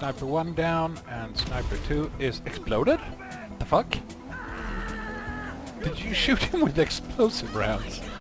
Sniper 1 down, and Sniper 2 is exploded? The fuck? Did you shoot him with explosive rounds?